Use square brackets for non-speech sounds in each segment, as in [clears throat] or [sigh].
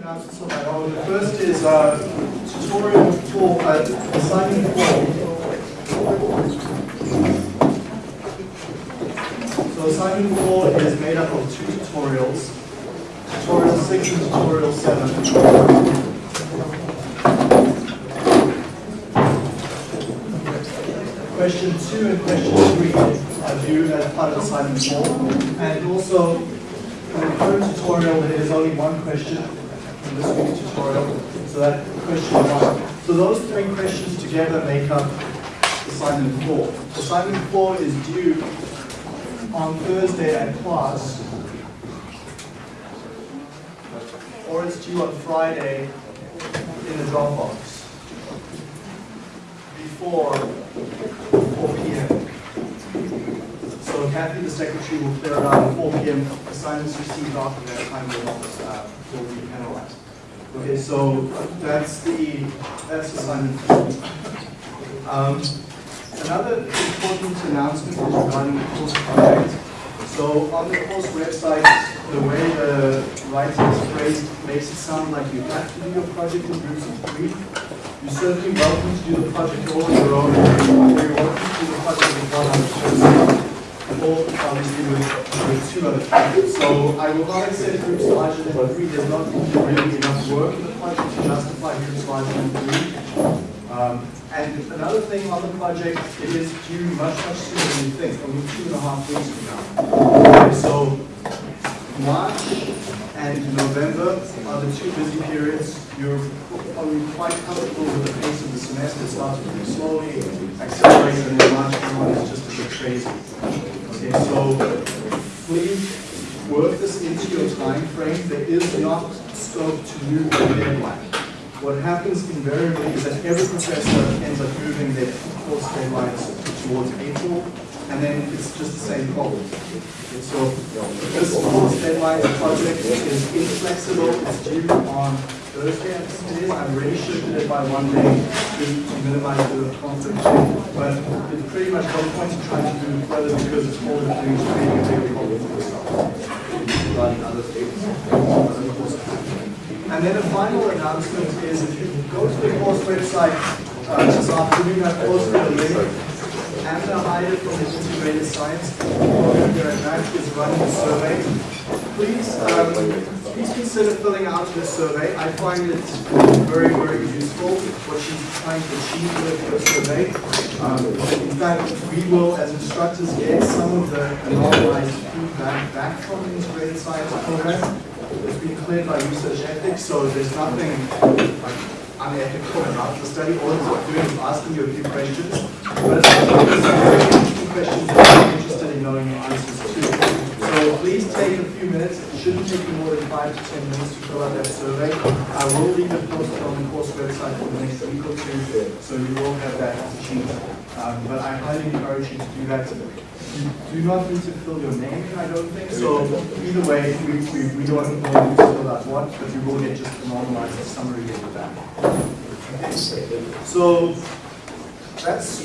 The first is uh, tutorial for uh, assignment four. So assignment four is made up of two tutorials. Tutorial six and tutorial seven. Question two and question three are due as part of assignment four. And also, in the current tutorial, there is only one question in this week's tutorial. So that question one. So those three questions together make up assignment four. Assignment four is due on Thursday at class, or it's due on Friday in the Dropbox before 4 p.m. So Kathy, the secretary, will clear it out at 4 p.m. Assignments received after that time will uh, will be penalized. Okay, so that's the, that's assignment. Um, Another important announcement is regarding the course project. So on the course website, the way the writing is phrased makes it sound like you have to do your project in groups of three. You're certainly welcome to do the project all on your own. You're welcome to do the project with one other person. With, with two other people. So I will not accept groups larger than three. There's not really enough work in the project to justify groups larger than three. Um, and another thing on the project, it is due much, much sooner than you think, only two and a half weeks from now. Okay, so March and November are the two busy periods. You're probably quite comfortable with the pace of the semester. It starts pretty slowly, accelerates, and then March and is just a bit crazy. So please work this into your time frame. There is not scope to move the deadline. What happens invariably is that every professor ends up moving their course deadlines towards April, and then it's just the same problem. So this course deadline project is inflexible, it's due on Thursday, I it is. I've already shifted it by one day to, minimize the conflict. But it's pretty much no point in trying to do it further because it's all the things creating a big problem for yourself. And then a final announcement is if you go to the course website uh, this afternoon, I've posted a link. Anna Hyde from the Integrated Science program here at MAC is running a survey. Please, um, please consider filling out this survey. I find it very, very useful what she's trying to achieve with the survey. Um, in fact, we will, as instructors, get some of the anonymized feedback back from the Integrated Science program. It's been cleared by research ethics, so there's nothing like unethical about the study. All it's doing is asking you a few questions. But it's questions that I'm interested in knowing your answers to. Please take a few minutes. It shouldn't take you more than five to ten minutes to fill out that survey. I will leave it posted on the course website for the next week or two, so you will have that sheet. Um, but I highly encourage you to do that. You do not need to fill your name, I don't think. So either way, we, we, we don't know who to fill out what, but you will get just a normalized summary of that. Okay. So that's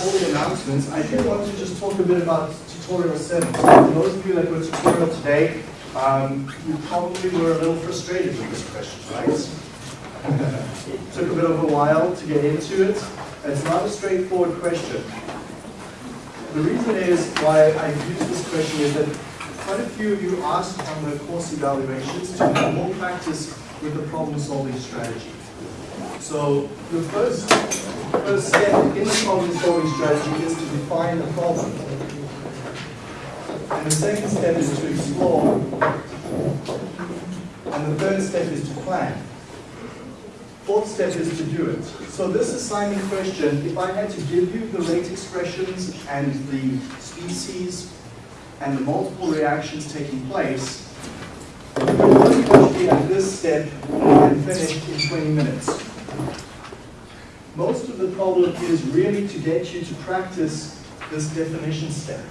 all the announcements. I do want to just talk a bit about tutorial 7. So for those of you that were tutorial today, um, you probably were a little frustrated with this question, right? it Took a bit of a while to get into it. It's not a straightforward question. The reason is why I use this question is that quite a few of you asked on the course evaluations to have more practice with the problem-solving strategy. So the first, first step in the problem-solving strategy is to define the problem. And the second step is to explore. And the third step is to plan. Fourth step is to do it. So this assignment question, if I had to give you the rate expressions and the species and the multiple reactions taking place, most probably at this step and finish in 20 minutes. Most of the problem is really to get you to practice this definition step.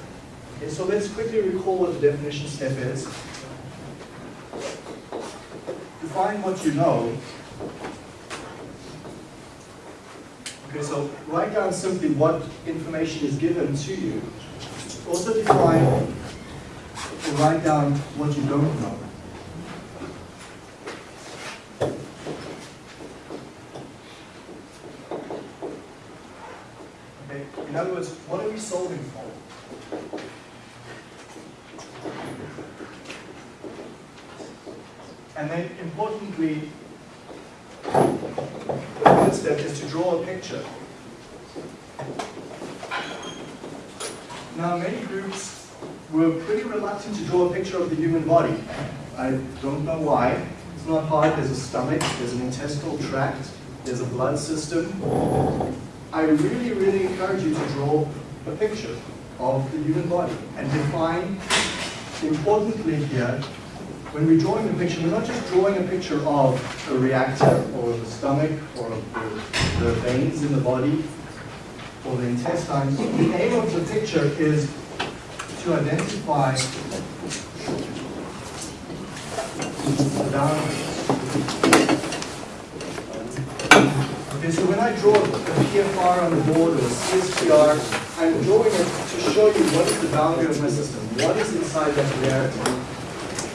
Okay, so let's quickly recall what the definition step is. Define what you know Okay, so write down simply what information is given to you. Also define or write down what you don't know. And then importantly, the third step is to draw a picture. Now, many groups were pretty reluctant to draw a picture of the human body. I don't know why. It's not hard. There's a stomach, there's an intestinal tract, there's a blood system. I really, really encourage you to draw a picture of the human body and define, importantly here, when we're drawing a picture, we're not just drawing a picture of a reactor or the stomach or the, the veins in the body or the intestines. The aim of the picture is to identify the boundaries. So when I draw a PFR on the board or a CSTR, I'm drawing it to show you what is the boundary of my system, what is inside that reactor.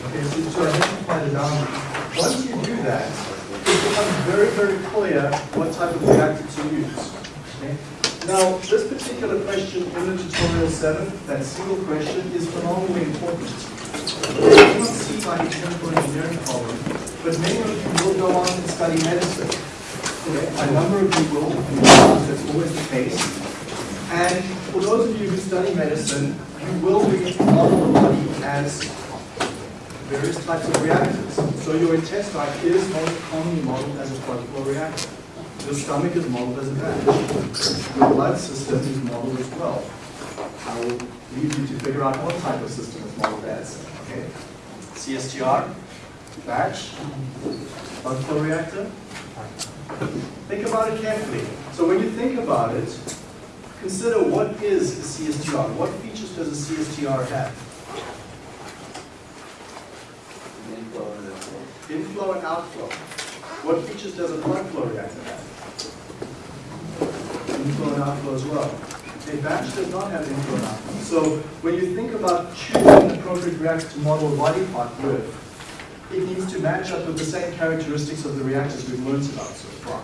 Okay, so to identify the boundary. Once you do that, it becomes very, very clear what type of reactor to use. Okay? Now, this particular question in the tutorial 7, that single question, is phenomenally important. You cannot see by the chemical engineering problem, but many of you will go on to study medicine. A number of will, that's always the case. And for those of you who study medicine, you will be model the body as various types of reactors. So your intestine is most commonly modeled as a flow reactor. Your stomach is modeled as a batch. Your blood system is modeled as well. I will leave you to figure out what type of system is modeled as. Okay. CSTR, batch, flow reactor. [laughs] Think about it carefully. So when you think about it, consider what is a CSTR? What features does a CSTR have? Inflow and outflow. What features does a blood flow reactor have? Inflow and outflow as well. A batch does not have inflow and outflow. So when you think about choosing an appropriate reactor to model a body part with, it needs to match up with the same characteristics of the reactors we've learned about so far.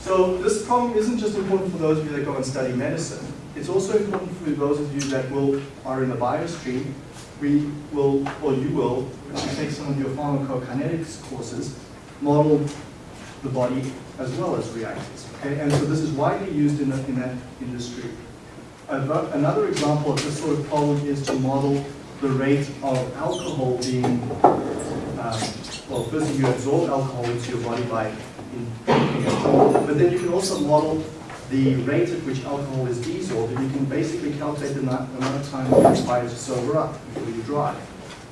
So this problem isn't just important for those of you that go and study medicine. It's also important for those of you that will are in the bio stream. We will, or you will, when you take some of your pharmacokinetics courses, model the body as well as reactors. Okay, and so this is widely used in, the, in that industry. Another example of this sort of problem is to model the rate of alcohol being, um, well, firstly you absorb alcohol into your body by it, but then you can also model the rate at which alcohol is desorbed, and you can basically calculate the amount of time it requires to sober up before you drive.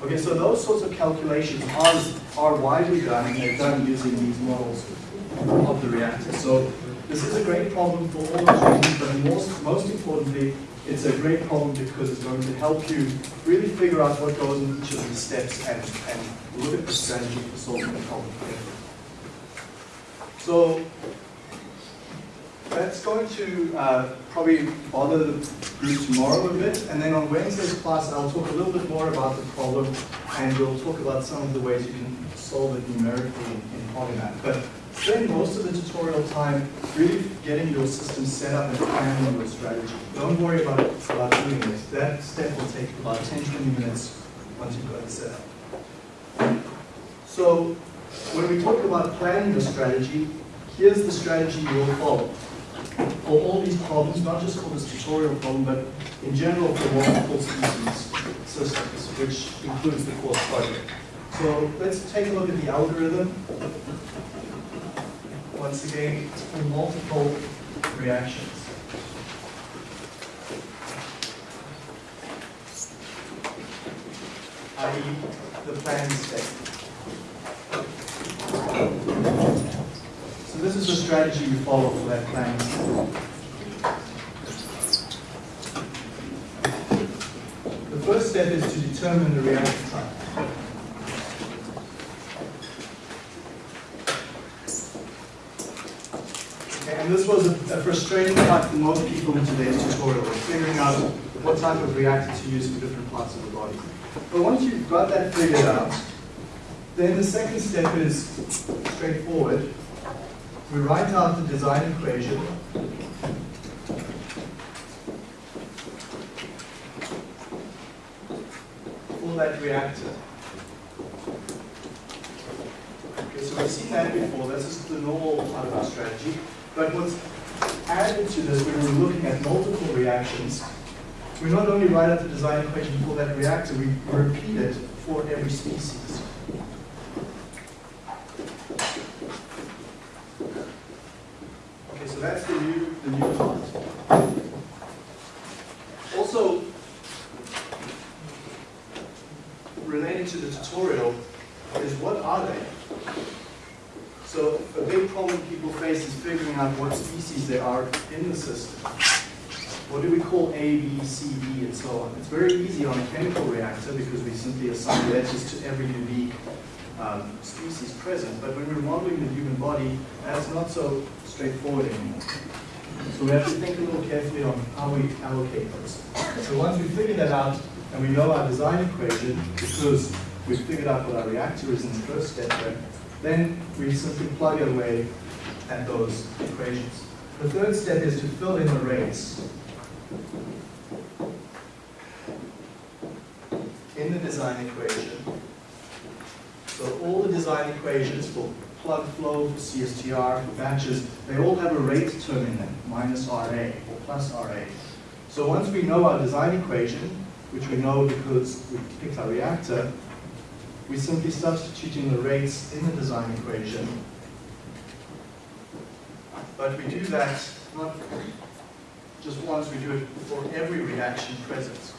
Okay, so those sorts of calculations are, are widely done, and they're done using these models of the reactor. So this is a great problem for all of reasons, but most, most importantly, it's a great problem because it's going to help you really figure out what goes in each of these steps and, and look at the strategy for solving the problem. So that's going to uh, probably bother the group tomorrow a bit, and then on Wednesday's class I'll talk a little bit more about the problem, and we'll talk about some of the ways you can solve it numerically in, Polymath. But spend most of the tutorial time really getting your system set up and planning your strategy. Don't worry about, about doing this. That step will take about 10-20 minutes once you've got it set up. So when we talk about planning the strategy, here's the strategy you will follow for all these problems, not just for this tutorial problem, but in general for multiple species systems, which includes the course project. So let's take a look at the algorithm. Once again, for multiple reactions. i.e. the planned state. So this is the strategy you follow for that planning. The first step is to determine the reaction type. Okay, and this was a, frustrating part for most people in today's tutorial, is figuring out what type of reactor to use for different parts of the body. But once you've got that figured out, then the second step is straightforward we write out the design equation for that reactor. Okay, so we've seen that before, that's just the normal part of our strategy. But what's added to this when we're looking at multiple reactions, we not only write out the design equation for that reactor, we repeat it for every species. Okay, so that's the new, the new part. Also, related to the tutorial is what are they? So a big problem people face is figuring out what species there are in the system. What do we call A, B, C, D, and so on? It's very easy on a chemical reactor because we simply assign letters to every unique um, species present. But when we're modeling the human body, that's not so straightforward anymore. So we have to think a little carefully on how we allocate those. So once we figure that out, and we know our design equation, because we've figured out what our reactor is in the first step then we simply plug away at those equations. The third step is to fill in the rates in the design equation. So all the design equations for plug flow, for CSTR, for batches, they all have a rate term in them, minus RA or plus RA. So once we know our design equation, which we know because we picked our reactor, we simply substitute in the rates in the design equation. But we do that not just once, we do it for every reaction present.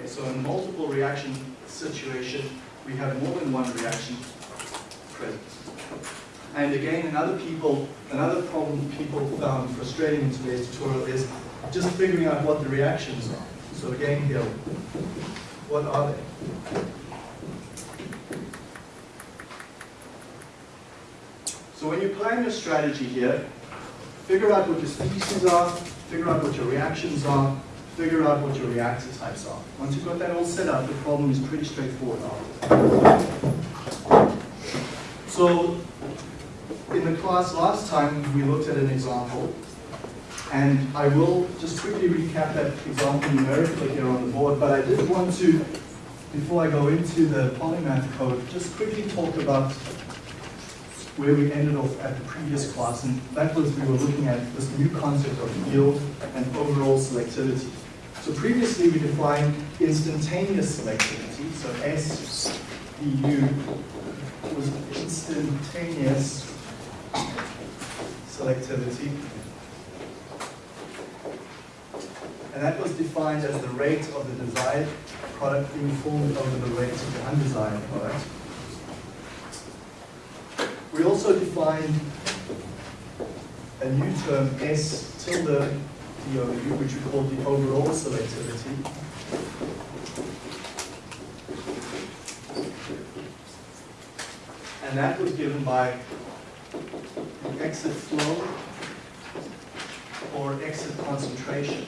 Okay, so in multiple reaction situation, we have more than one reaction present. And again, another people, another problem people found frustrating in today's tutorial is just figuring out what the reactions are. So again here, what are they? So when you plan your strategy here, figure out what your species are, figure out what your reactions are, figure out what your reactor types are. Once you've got that all set up, the problem is pretty straightforward So in the class last time, we looked at an example, and I will just quickly recap that example numerically here on the board, but I did want to, before I go into the polymath code, just quickly talk about where we ended off at the previous class, and that was we were looking at this new concept of yield and overall selectivity. So previously we defined instantaneous selectivity, so SDU was instantaneous selectivity. And that was defined as the rate of the desired product being formed over the rate of the undesired product. We also defined a new term, S tilde Which we call the overall selectivity. And that was given by the exit flow or exit concentration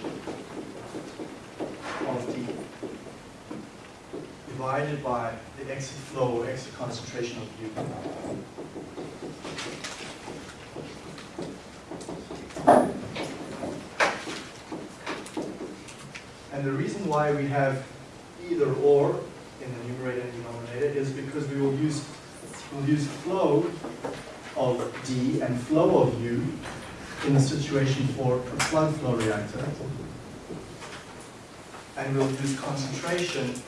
of D divided by the exit flow or exit concentration of U. And the reason why we have either or in the numerator and denominator is because we will use we'll use flow of D and flow of U in the situation for a plug flow reactor. And we'll use concentration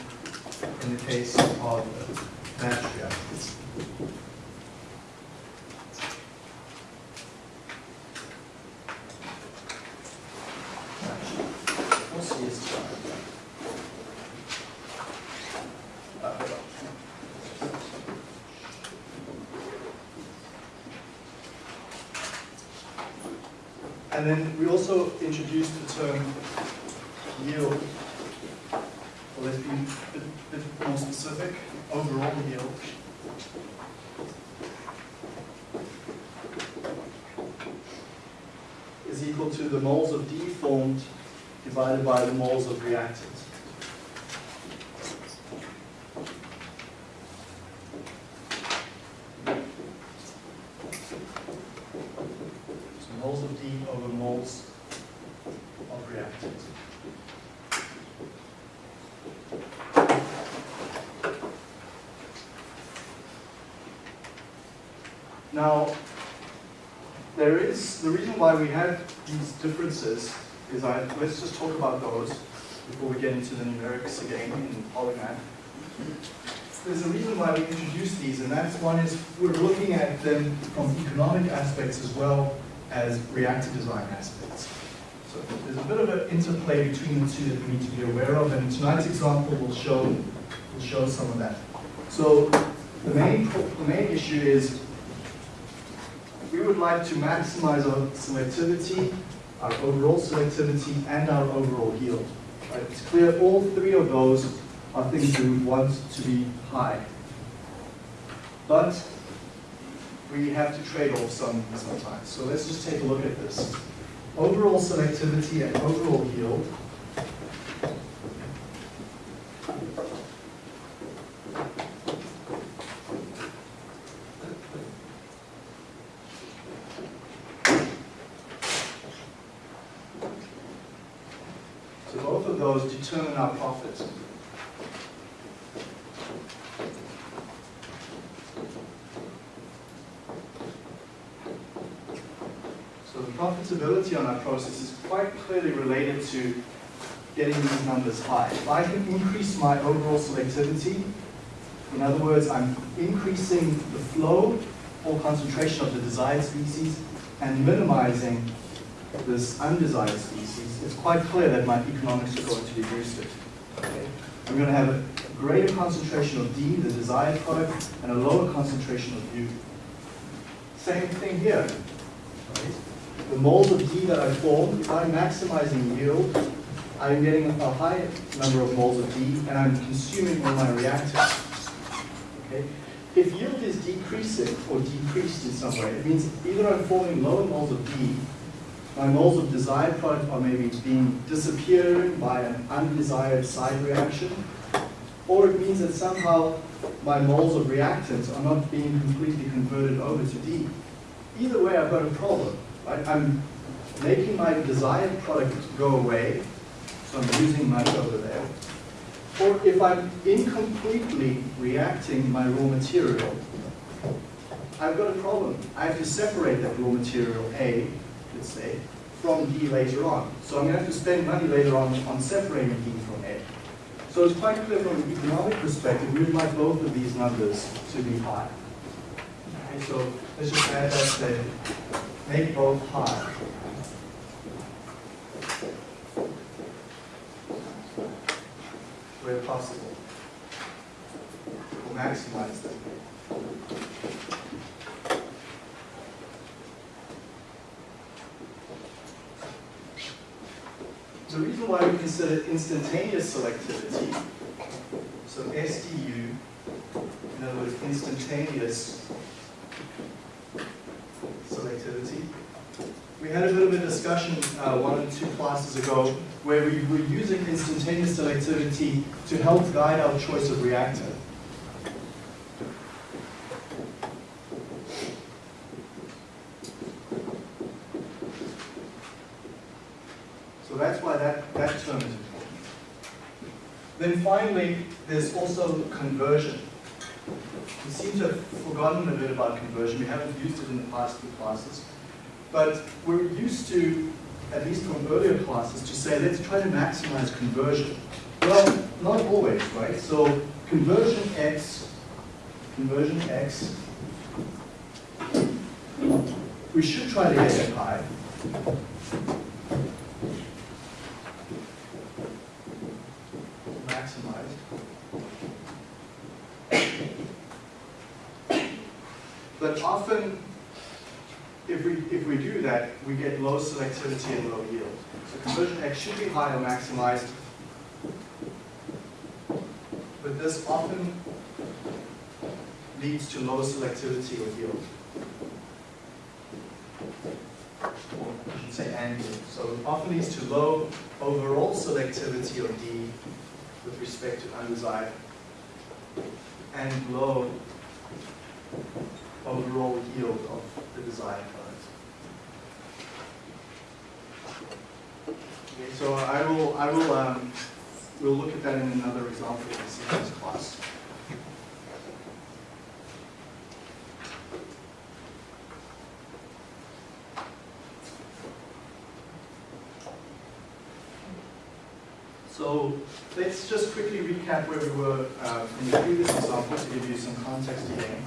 in the case of batch reactors. And then we also introduced the term yield. Well, let's be a bit, bit more specific. Overall yield. is equal to the moles of D formed divided by the moles of reactant. moles of D over moles of reactant. Now, there is, the reason why we have these differences is I, let's just talk about those before we get into the numerics again in Polymath. There's a reason why we introduced these, and that's one is we're looking at them from economic aspects as well as reactor design aspects. So there's a bit of an interplay between the two that we need to be aware of, and tonight's example will show, will show some of that. So the main, the main issue is we would like to maximize our selectivity, our overall selectivity, and our overall yield. Right? It's clear all three of those are things we would want to be high. But we have to trade off some sometimes. So let's just take a look at this. Overall selectivity and overall yield. So both of those determine our profit. So the profitability on our process is quite clearly related to getting these numbers high. If I can increase my overall selectivity, in other words, I'm increasing the flow or concentration of the desired species and minimizing this undesired species, it's quite clear that my economics are going to be boosted. Okay? I'm going to have a greater concentration of D, the desired product, and a lower concentration of U. Same thing here. Right? The moles of D that I form, if I'm maximizing yield, I'm getting a high number of moles of D, and I'm consuming all my reactants. Okay? If yield is decreasing or decreased in some way, it means either I'm forming lower moles of D, my moles of desired product are maybe being disappearing by an undesired side reaction, or it means that somehow my moles of reactants are not being completely converted over to D. Either way, I've got a problem. Right? I'm making my desired product go away, so I'm losing much over there. Or if I'm incompletely reacting my raw material, I've got a problem. I have to separate that raw material A, let's say, from D later on. So I'm going to have to spend money later on on separating D from A. So it's quite clear from an economic perspective, we'd like both of these numbers to be high. Okay, so let's just add that there. Make both high. Where possible. Or maximize them. The reason why we consider instantaneous selectivity, so SDU, in other words, instantaneous selectivity. We had a little bit of a discussion uh, one or two classes ago where we were using instantaneous selectivity to help guide our choice of reactor. So that's why that, that term is important. Then finally, there's also conversion. We seem to have forgotten a bit about conversion. We haven't used it in the past two classes. But we're used to, at least from earlier classes, to say, let's try to maximize conversion. Well, not always, right? So conversion X, conversion X, we should try to get it high. Maximized. But often, if we, if we do that, we get low selectivity and low yield. So conversion X should be high or maximized. But this often leads to low selectivity or yield. Or I should say and yield. So it often leads to low overall selectivity or D with respect to undesired and low overall yield of the desired product. Okay, so I will, I will, um, we'll look at that in another example in this class. So let's just quickly recap where we were uh, in the previous example to give you some context again.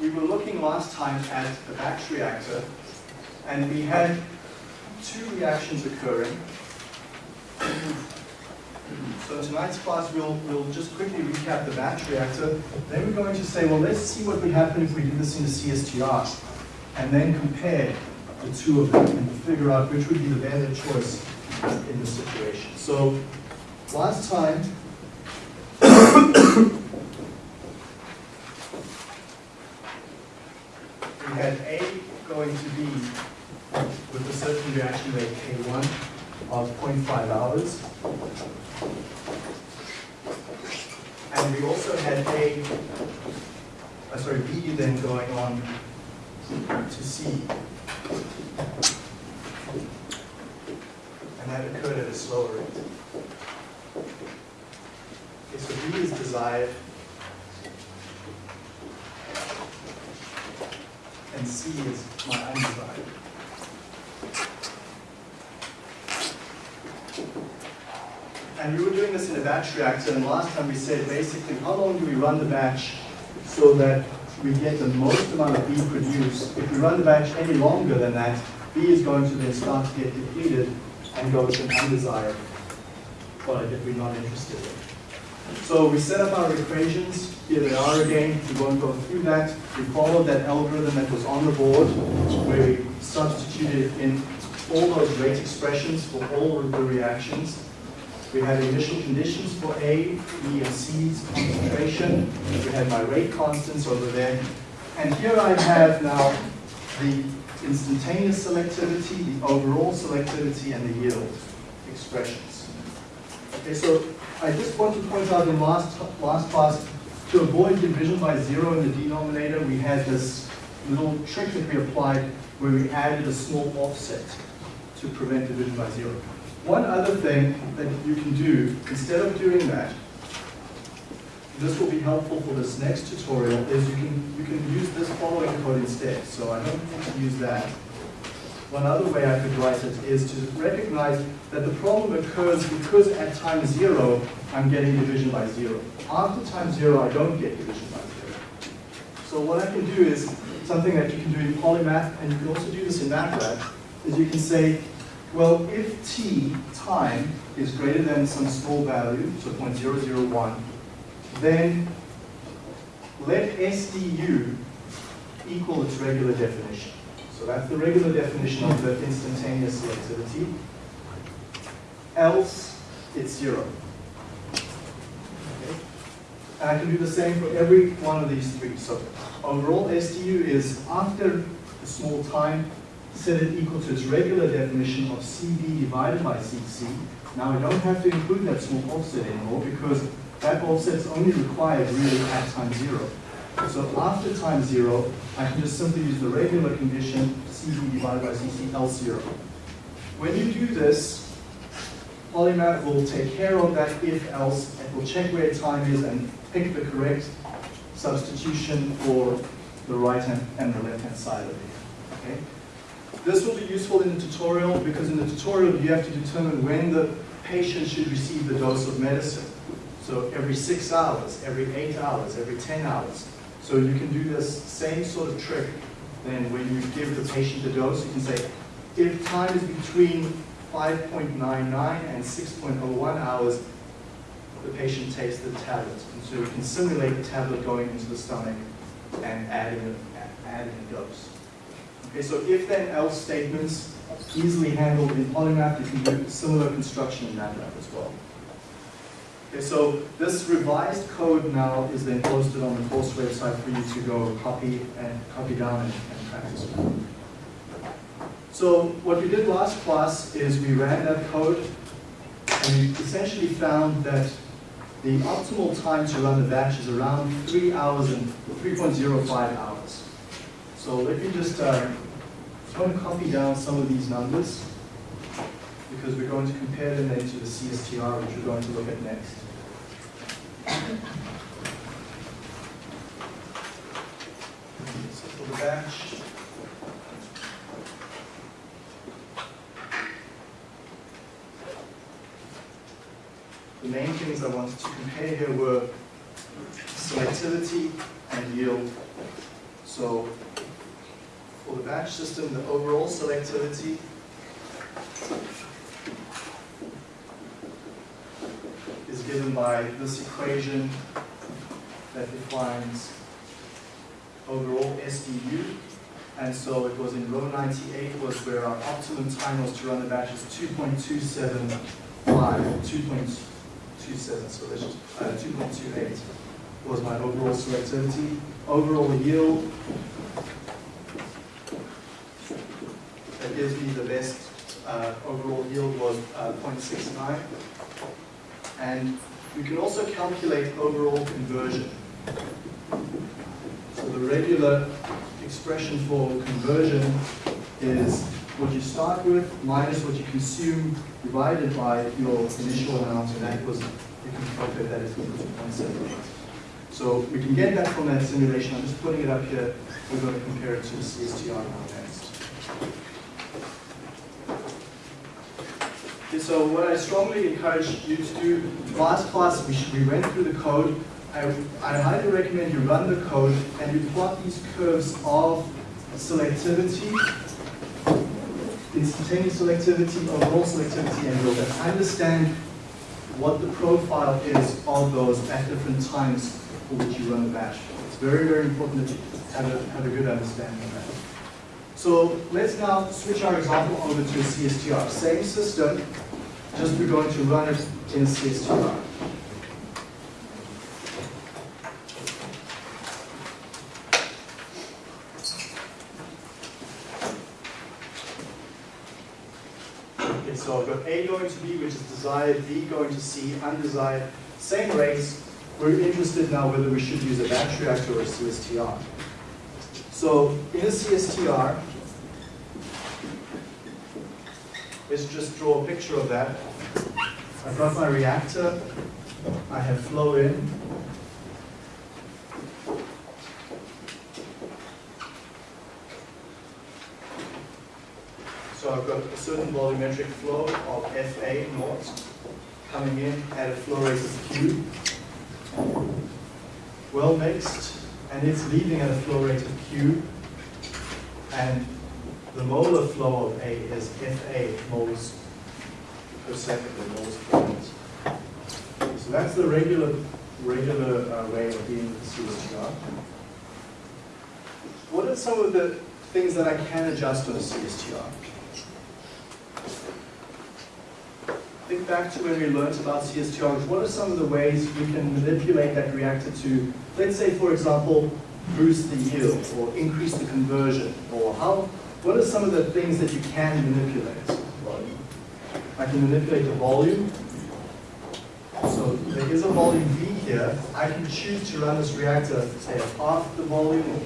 We were looking last time at a batch reactor and we had reactions occurring. So tonight's class, we'll, we'll just quickly recap the batch reactor. Then we're going to say, well, let's see what would happen if we did this in a CSTR, and then compare the two of them and figure out which would B the better choice in this situation. So last time, we had A going to be with a certain reaction rate K1 of 0.5. And we also had A, uh, sorry, B then going on to C. And that occurred at a slower rate. Okay, so B is desired. And C is my undesired. And we were doing this in a batch reactor, and last time we said basically how long do we run the batch so that we get the most amount of B produced. If we run the batch any longer than that, B is going to then start to get depleted and go to an undesired product that we're not interested in. So we set up our equations. Here they are again. We won't go through that. We followed that algorithm that was on the board where we substituted in all those rate expressions for all of the reactions. We had initial conditions for A, B, and C's concentration. We had my rate constants over there. And here I have now the instantaneous selectivity, the overall selectivity, and the yield expressions. Okay, so I just want to point out in last, last class, to avoid division by zero in the denominator, we had this little trick that we applied where we added a small offset to prevent division by zero. One other thing that you can do, instead of doing that, this will be helpful for this next tutorial, is you can, you can use this following code instead. So I don't need to use that. One other way I could write it is to recognize that the problem occurs because at time zero, I'm getting division by zero. After time zero, I don't get division by zero. So what I can do is something that you can do in polymath, and you can also do this in MATLAB, is you can say well, if t, time, is greater than some small value, so 0.001, then let SDU equal its regular definition. So that's the regular definition of the instantaneous selectivity. Else, it's zero. Okay? And I can do the same for every one of these three. So overall, SDU is after a small time, set it equal to its regular definition of CB divided by CC. Now I don't have to include that small offset anymore because that offset is only required really at time zero. So after time zero, I can just simply use the regular condition CB divided by CC else zero. When you do this, Polymath will take care of that if else, it will check where time is and pick the correct substitution for the right hand and the left hand side of it. Okay? This will be useful in the tutorial because in the tutorial you have to determine when the patient should receive the dose of medicine. So every six hours, every eight hours, every 10 hours. So you can do this same sort of trick then when you give the patient the dose, you can say, if time is between 5.99 and 6.01 hours, the patient takes the tablet. And so you can simulate the tablet going into the stomach and adding adding a dose. Okay, so if then else statements easily handled in Polymath, you can do similar construction in MATLAB as well. Okay, so this revised code now is then posted on the course website for you to go copy and copy down and, and practice. So what we did last class is we ran that code and we essentially found that the optimal time to run the batch is around 3 hours and 3.05 hours. So let me just, uh, just want to copy down some of these numbers because we're going to compare them then to the CSTR, which we're going to look at next. So for the batch, the main things I wanted to compare here were selectivity and yield. So for the batch system, the overall selectivity is given by this equation that defines overall SDU. And so it was in row 98 was where our optimum time was to run the batch is 2.275, 2.27, so that's just uh, 2.28 was my overall selectivity. Overall yield, that gives me the best uh, overall yield was uh, 0.69. And we can also calculate overall conversion. So the regular expression for conversion is what you start with minus what you consume divided by your initial amount, and that was, you can calculate that as equal to 0.78. So we can get that from that simulation. I'm just putting it up here. We're going to compare it to the CSTR now next. Okay, so what I strongly encourage you to do, last class we, we went through the code. I, I highly recommend you run the code and you plot these curves of selectivity, instantaneous selectivity, overall selectivity, and you'll understand what the profile is of those at different times for which you run the batch. It's very, very important that you have a, have a good understanding of that. So let's now switch our example over to a CSTR. Same system, just we're going to run it in CSTR. Okay, so I've got A going to B, which is desired, B going to C, undesired, same rates. We're interested now whether we should use a batch reactor or a CSTR. So in a CSTR, let's just draw a picture of that. I've got my reactor, I have flow in, So I've got a certain volumetric flow of FA naught coming in at a flow rate of Q, well mixed, and it's leaving at a flow rate of Q, and the molar flow of A is FA moles per second, or moles per minute. So that's the regular, regular uh, way of dealing with CSTR. What are some of the things that I can adjust on a CSTR? Think back to when we learned about CSTRs. What are some of the ways we can manipulate that reactor to, let's say, for example, boost the yield or increase the conversion? Or how? What are some of the things that you can manipulate? I can manipulate the volume. So there is a volume V here. I can choose to run this reactor, say, at half the volume, or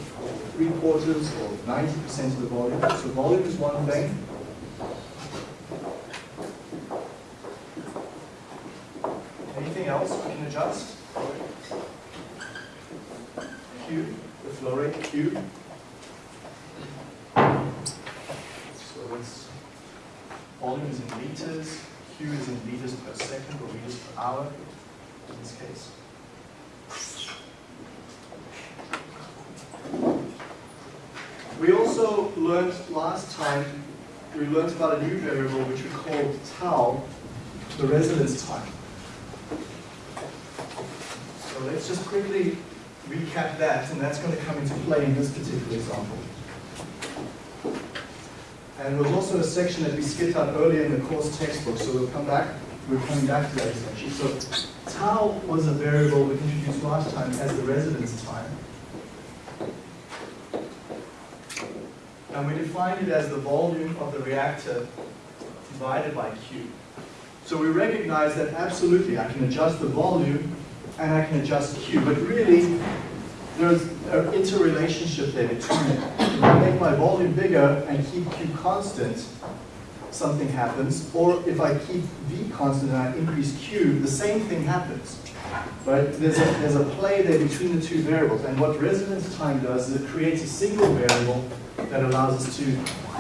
three quarters, or 90% of the volume. So volume is one thing. Anything else we can adjust? Q, the flow rate, Q. So it's volume is in liters, Q is in liters per second or liters per hour in this case. We also learned last time, we learned about a new variable which we called tau, the residence time. So let's just quickly recap that, and that's going to come into play in this particular example. And there was also a section that we skipped out earlier in the course textbook, so we'll come back, we're coming back to that essentially. So tau was a variable we introduced last time as the residence time. And we defined it as the volume of the reactor divided by Q. So we recognize that absolutely I can adjust the volume and I can adjust Q, but really there's an interrelationship there between it. If I make my volume bigger and keep Q constant, something happens, or if I keep V constant and I increase Q, the same thing happens. Right? There's a, there's a play there between the two variables, and what residence time does is it creates a single variable that allows us to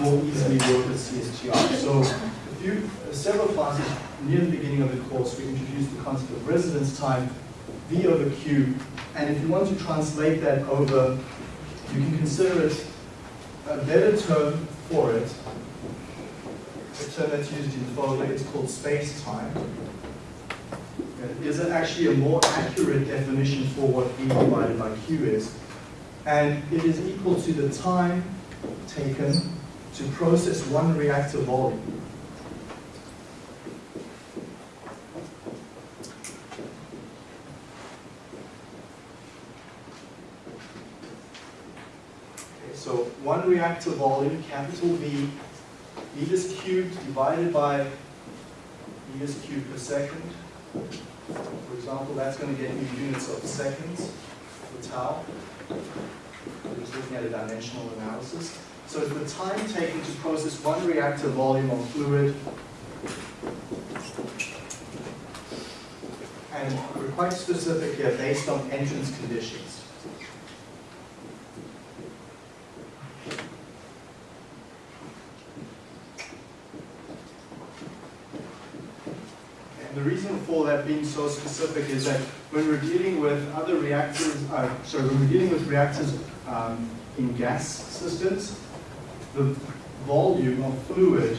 more easily work with CSTR. So a few, uh, several classes near the beginning of the course, we introduced the concept of residence time, Over Q, and if you want to translate that over, you can consider it a better term for it, a term that's used in Fogler, it's called space-time. Is It is actually a more accurate definition for what V divided by Q is. And it is equal to the time taken to process one reactor volume. Okay, so one reactor volume, capital V, meters cubed divided by meters cubed per second. For example, that's going to get me units of seconds for tau. We're just looking at a dimensional analysis. So it's the time taken to process one reactor volume of fluid. And we're quite specific here based on entrance conditions. And the reason for that being so specific is that when we're dealing with other reactors, uh, sorry, when we're dealing with reactors um, in gas systems, the volume of fluid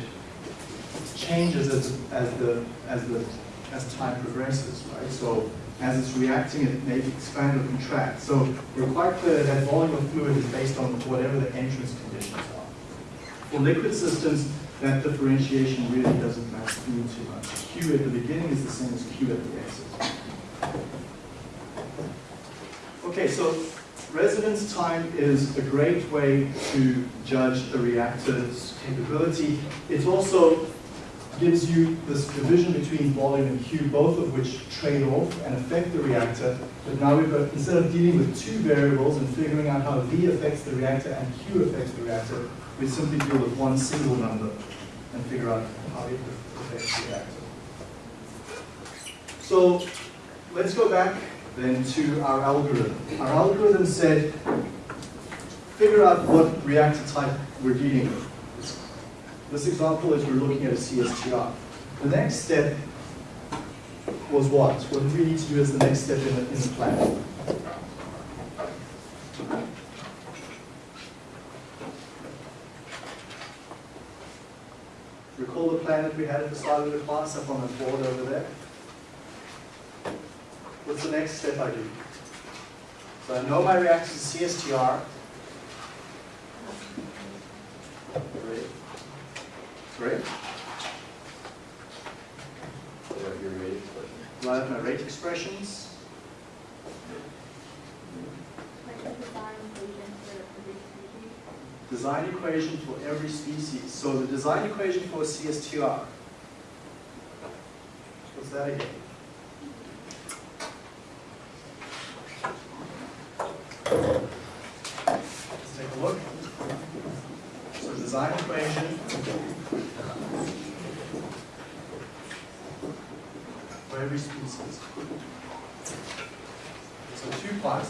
changes as, as the as the as time progresses, right? So as it's reacting, it may expand or contract. So we're quite clear that volume of fluid is based on whatever the entrance conditions are. For liquid systems, that differentiation really doesn't matter too much. Q at the beginning is the same as Q at the exit. Okay, so residence time is a great way to judge a reactor's capability. It also gives you this division between volume and Q, both of which trade off and affect the reactor. But now we've got, instead of dealing with two variables and figuring out how V affects the reactor and Q affects the reactor, we simply deal with one single number and figure out how it affects the reactor. So let's go back then to our algorithm. Our algorithm said, figure out what reactor type we're dealing with. This example is we're looking at a CSTR. The next step was what? What we need to do as the next step in the, in the plan? Recall the plan that we had at the start of the class up on the board over there? What's the next step I do? So I know my reactor is CSTR. Great. Great. Do I have my rate expressions? Design equation for every species. So the design equation for a CSTR. What's that again? Let's take a look. So design equation for every species.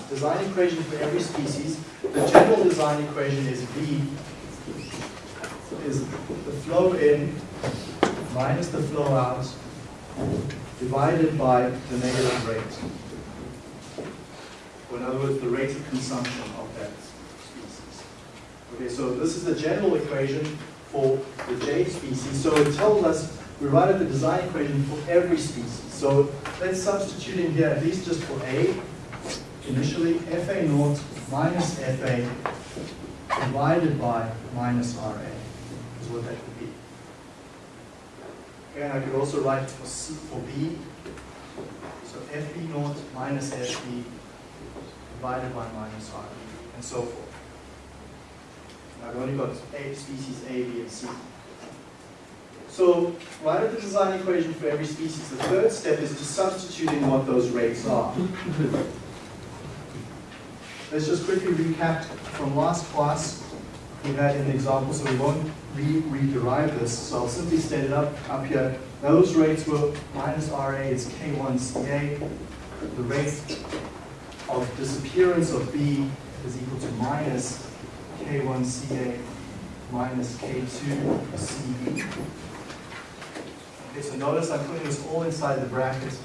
Design equation for every species. The general design equation is V is the flow in minus the flow out divided by the negative rate. Or in other words, the rate of consumption of that species. Okay, so this is the general equation for the J species. So it tells us we write out the design equation for every species. So let's substitute in here, at least just for A, initially FA naught minus FA divided by minus RA is what that would be. And I could also write for C for B. So FB naught minus FB divided by minus RB and so forth. Now I've only got A species A, B, and C. So write out the design equation for every species. The third step is to substitute in what those rates are. Let's just quickly recap from last class. We had an example, so we won't re-derive this. So I'll simply state it up, up here. Those rates were minus RA is K1CA. The rate of disappearance of B is equal to minus K1CA minus K2CB. Okay, so notice I'm putting this all inside the bracket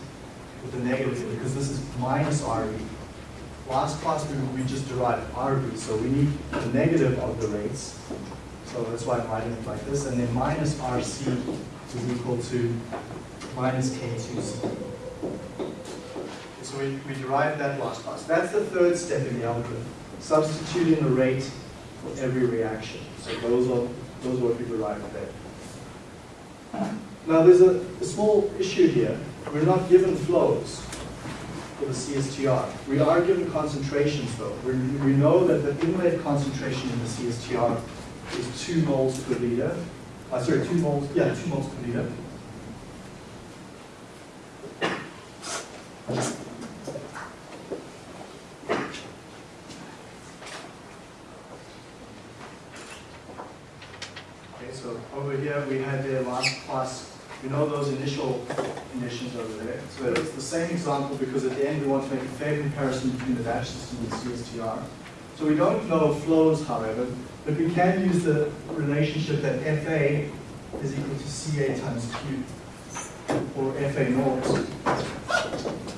with the negative because this is minus RB. Last class we, we just derived RB, so we need the negative of the rates. So that's why I'm writing it like this, and then minus RC is equal to minus K2C. So we, we derived that last class. That's the third step in the algorithm, substituting the rate for every reaction. So those are, those are what we derived there. Now there's a, a small issue here. We're not given flows for the CSTR. We are given concentrations though. We, we know that the inlet concentration in the CSTR is 2 moles per liter. Uh, sorry, 2 moles, yeah, 2 moles per liter. Okay, so over here we had the last class, we know those initial conditions over there. So it's the same example because at the end we want to make a fair comparison the batch system and CSTR. So we don't know flows, however, but we can use the relationship that FA is equal to CA times Q, or FA naught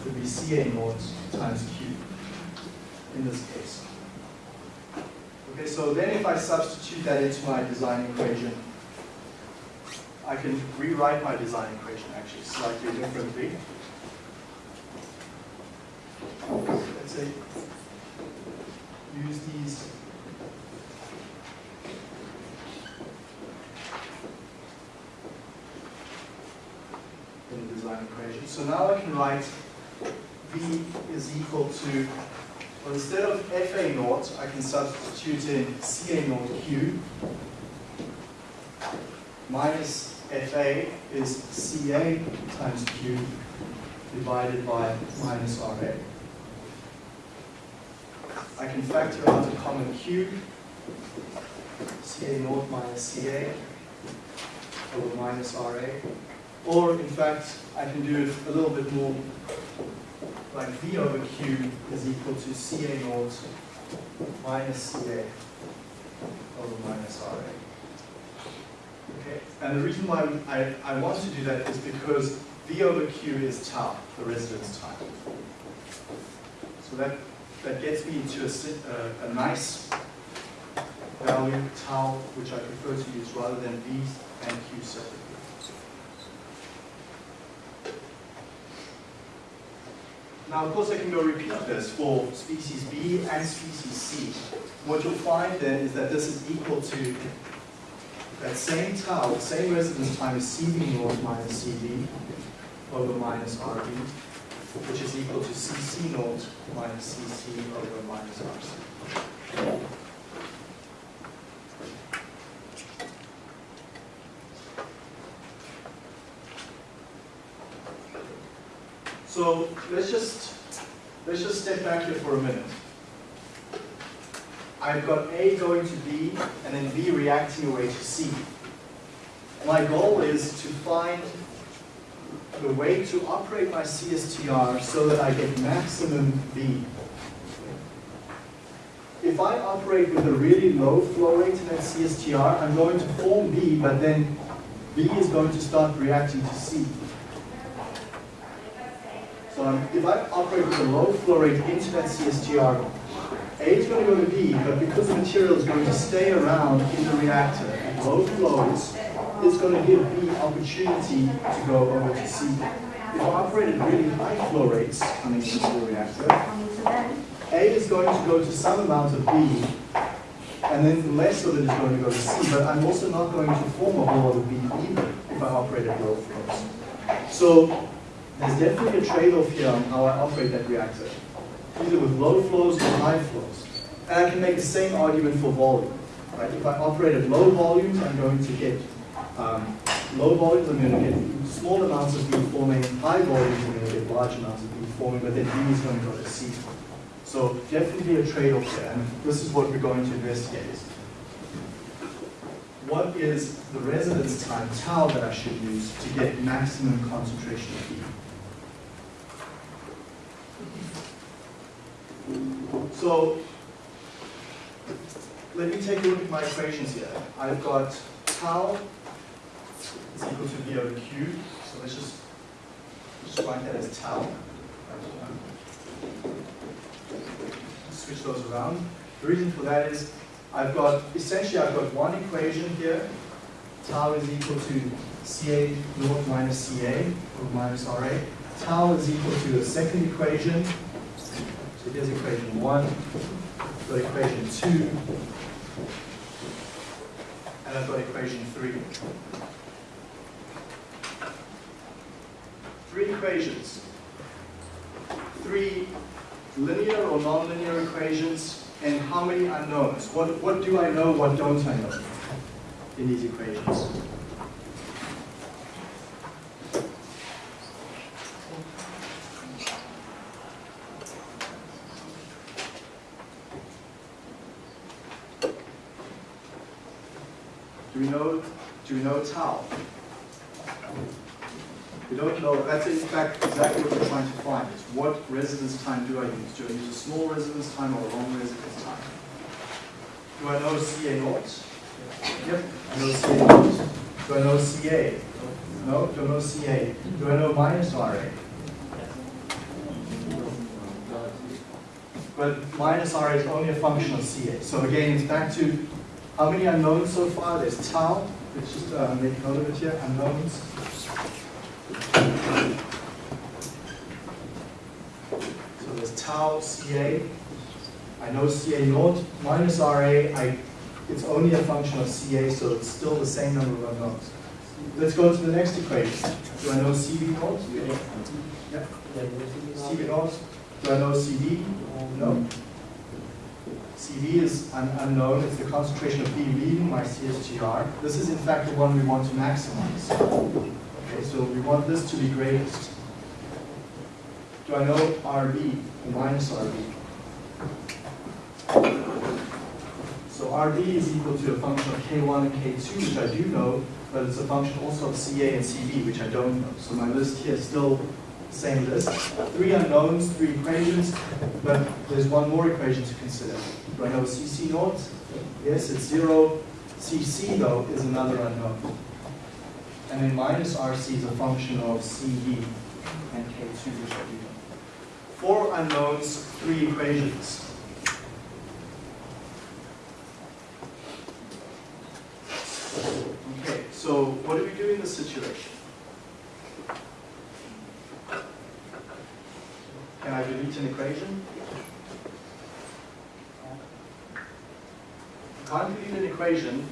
would be CA naught times Q in this case. Okay, so then if I substitute that into my design equation, I can rewrite my design equation actually slightly differently. Let's say use these in the design equation. So now I can write V is equal to, well, instead of FA naught, I can substitute in CA naught Q minus FA is CA times Q divided by minus RA. I can factor out a common Q, CA naught minus CA over minus RA. Or in fact, I can do it a little bit more like V over Q is equal to CA naught minus CA over minus RA. Okay, and the reason why I, I want to do that is because V over Q is tau, the residence time. So that, that gets me to a, a, uh, a nice value, tau, which I prefer to use rather than V and Q separately. Now, of course, I can go repeat this for species B and species C. What you'll find then is that this is equal to that same tau, same residence time is CB naught minus CB over minus RB, which is equal to CC naught minus CC over minus RC. So let's just let's just step back here for a minute. I've got A going to B and then B reacting away to C. My goal is to find the way to operate my CSTR so that I get maximum B. If I operate with a really low flow rate in that CSTR, I'm going to form B, but then B is going to start reacting to C. So if I operate with a low flow rate into that CSTR, A is going to go to B, but because the material is going to stay around in the reactor at low flows, it's going to give B opportunity to go over to C. If I operate at really high flow rates coming into the reactor, A is going to go to some amount of B, and then less of it is going to go to C, but I'm also not going to form a whole lot of B either if I operate at low flows. So there's definitely a trade-off here on how I operate that reactor, either with low flows or high flows. And I can make the same argument for volume. Right? If I operate at low volumes, I'm going to get um, low volumes, I'm going to get small amounts of B forming, high volumes, I'm going to get large amounts of B forming, but then B is going to go to C. So definitely a trade-off there, and this is what we're going to investigate. What is the residence time, tau, that I should use to get maximum concentration of B? So let me take a look at my equations here. I've got tau is equal to V over Q. So let's just, just write that as tau. Switch those around. The reason for that is I've got, essentially I've got one equation here. Tau is equal to Ca naught minus Ca or minus Ra. Tau is equal to the second equation. So here's equation one, got equation two, and I've got equation three. Three equations. Three linear or nonlinear equations, and how many unknowns? What, what do I know, what don't I know in these equations? Do we know, do we know tau? We don't know, that's in fact exactly what we're trying to find, is what residence time do I use? Do I use a small residence time or a long residence time? Do I know CA naught? Yep, I know CA naught. Do I know CA? No, don't know CA. Do I know minus RA? But minus RA is only a function of CA. So again, it's back to how many unknowns so far? There's tau. Let's just uh, make note of it here, unknowns. So there's tau CA. I know CA naught minus RA. I, it's only a function of CA, so it's still the same number of unknowns. Let's go to the next equation. Do I know CB naught? Yep. CB naught. Do I know CB? No. CB is un unknown. It's the concentration of B leaving my CSTR. This is in fact the one we want to maximize. Okay, so we want this to be greatest. Do I know RB minus RB? So RB is equal to a function of K1 and K2, which I do know, but it's a function also of CA and CB, which I don't know. So my list here is still same list. Three unknowns, three equations, but there's one more equation to consider. Do I know CC naught? Yes, it's zero. CC though is another unknown. And then minus RC is a function of CB and K2, which I do know. Four unknowns, three equations. Okay, so what do we do in this situation? Can I delete an equation? Can't delete an equation.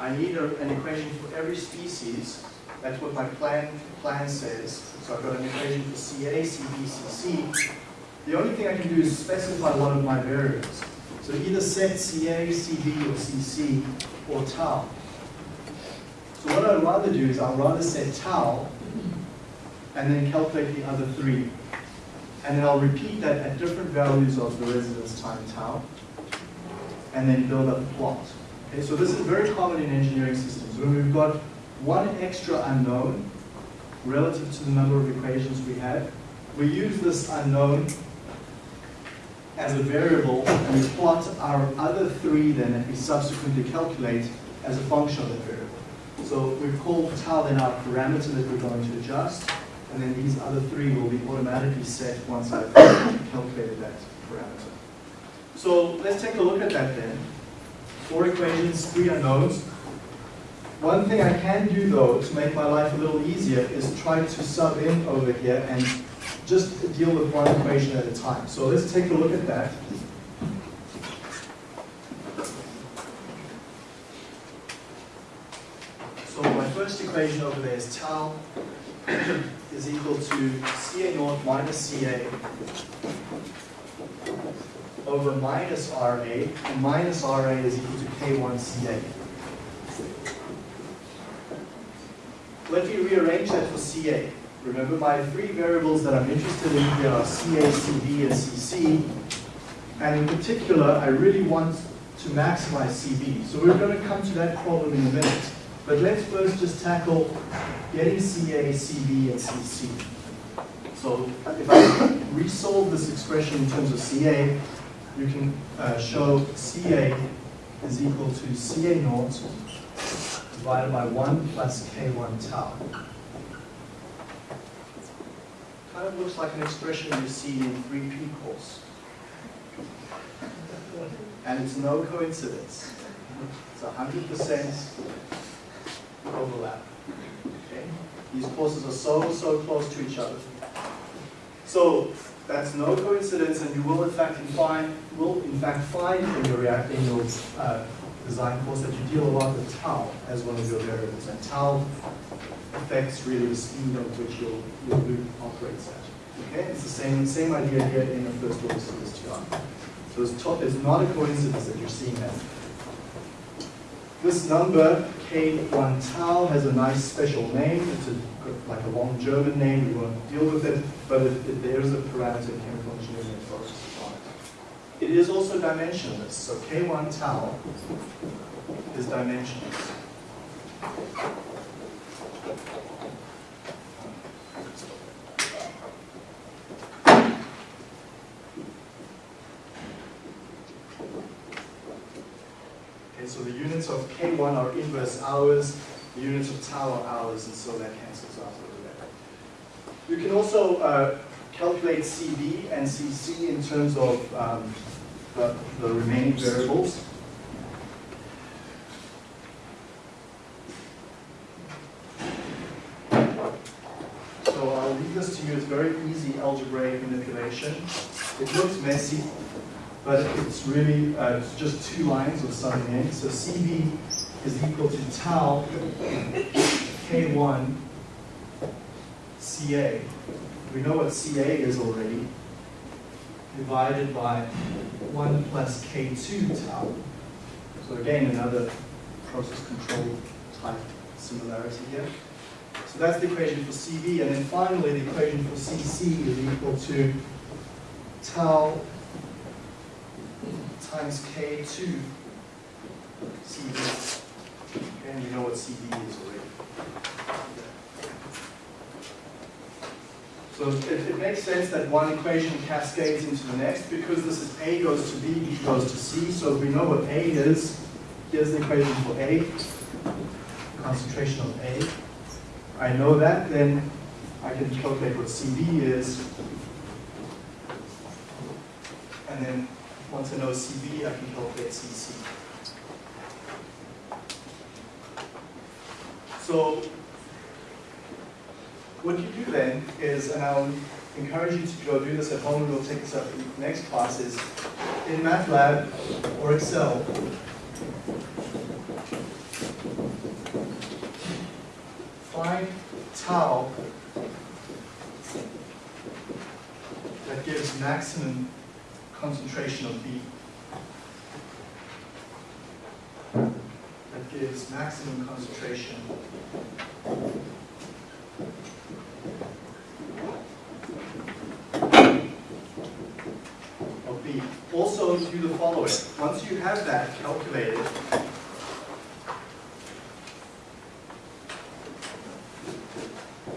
I need a, an equation for every species. That's what my plan plan says. So I've got an equation for CA, CB, CC. The only thing I can do is specify one of my variables. So either set CA, CB, or CC, or tau. So what I'd rather do is I'd rather set tau and then calculate the other three. And then I'll repeat that at different values of the residence time tau, and then build up a plot. Okay, so this is very common in engineering systems. When we've got one extra unknown relative to the number of equations we have, we use this unknown as a variable, and we plot our other three then that we subsequently calculate as a function of that variable. So we've called tau then our parameter that we're going to adjust, and then these other three will be automatically set once I've calculated that parameter. So let's take a look at that then. Four equations, three unknowns. One thing I can do though to make my life a little easier is try to sub in over here and just deal with one equation at a time. So let's take a look at that. So my first equation over there is tau [clears throat] is equal to Ca naught minus Ca over minus Ra, and minus Ra is equal to K1 Ca. Let me rearrange that for Ca. Remember my three variables that I'm interested in here are Ca, Cb, and Cc. And in particular, I really want to maximize Cb. So we're going to come to that problem in a minute. But let's first just tackle getting Ca, Cb, and Cc. So if I resolve this expression in terms of Ca, you can uh, show Ca is equal to Ca naught divided by 1 plus K1 tau. kind of looks like an expression you see in 3P course. And it's no coincidence. It's 100% overlap. Okay? These courses are so, so close to each other. So that's no coincidence, and you will in fact find will in fact find in your in your uh, design course that you deal a lot with tau as one of your variables, and tau affects really the speed at which your, your loop operates at. Okay, it's the same same idea here in the first order CSTR. So it's, top, it's not a coincidence that you're seeing that. This number, K1 tau, has a nice special name. It's a, like a long German name. We won't deal with it, but it, it, there is a parameter in chemical engineering that focuses on it. Is also dimensionless. So K1 tau is dimensionless. Okay, so the units of K1 are inverse hours, the units of tau are hours, and so that cancels out over there. You can also uh, calculate CB and CC in terms of um, the, the remaining variables. So I'll leave this to you. It's very easy algebraic manipulation. It looks messy, but it's really uh, just two lines of summing in. So CB is equal to tau K1 CA. We know what CA is already, divided by 1 plus K2 tau. So again, another process control type similarity here. So that's the equation for CB, and then finally the equation for CC is equal to tau times K2 CB. And we know what CB is already. So it, it, makes sense that one equation cascades into the next because this is A goes to B, B goes to C. So if we know what A is, here's the equation for A, concentration of A. I know that, then I can calculate what CB is. And then once I know CB, I can calculate CC. So what you do then is, and I'll encourage you to go do this at home, and we'll take this up in the next class, is in MATLAB or Excel, find tau that gives maximum concentration of B. That gives maximum concentration of B. Do the following. Once you have that calculated,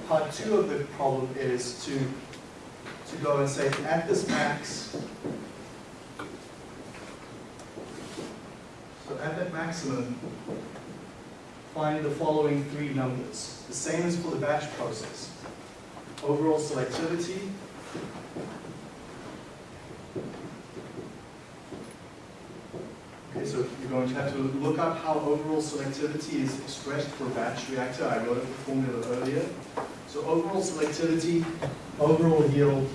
part two of the problem is to, to go and say at this max, so at that maximum, find the following three numbers. The same as for the batch process. Overall selectivity, Okay, to have to look up how overall selectivity is expressed for a batch reactor. I wrote the formula earlier. So overall selectivity, overall yield,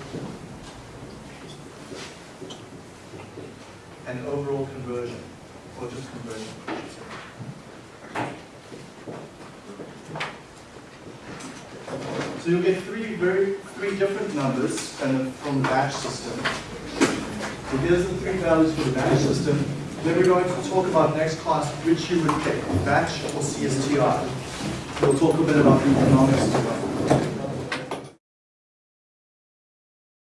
and overall conversion, or just conversion. So you'll get three very three different numbers and from the batch system. So here's the three values for the batch system. Then we're going to talk about next class which you would pick, batch or CSTR. We'll talk a bit about the economics as well.